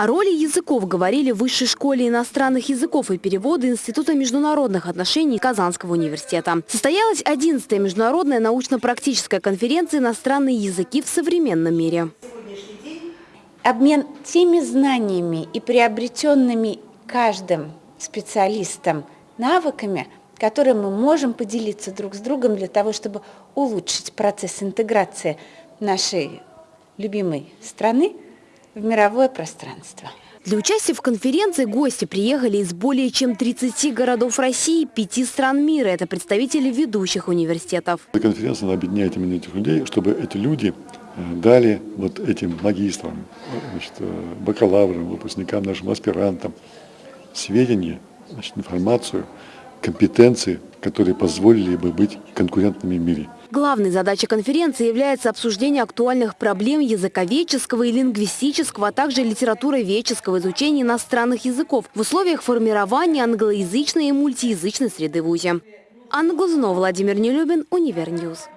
О роли языков говорили в Высшей школе иностранных языков и перевода Института международных отношений Казанского университета. Состоялась 11-я международная научно-практическая конференция «Иностранные языки в современном мире». Обмен теми знаниями и приобретенными каждым специалистом навыками, которые мы можем поделиться друг с другом для того, чтобы улучшить процесс интеграции нашей любимой страны в мировое пространство. Для участия в конференции гости приехали из более чем 30 городов России и 5 стран мира. Это представители ведущих университетов. Эта конференция объединяет именно этих людей, чтобы эти люди э, дали вот этим магистрам, значит, э, бакалаврам, выпускникам, нашим аспирантам сведения, значит, информацию, компетенции, которые позволили бы быть конкурентными в мире. Главной задачей конференции является обсуждение актуальных проблем языковедческого и лингвистического, а также литературоведческого изучения иностранных языков в условиях формирования англоязычной и мультиязычной среды в ВУЗе. Анна Глазунова, Владимир Нелюбин, Универньюз.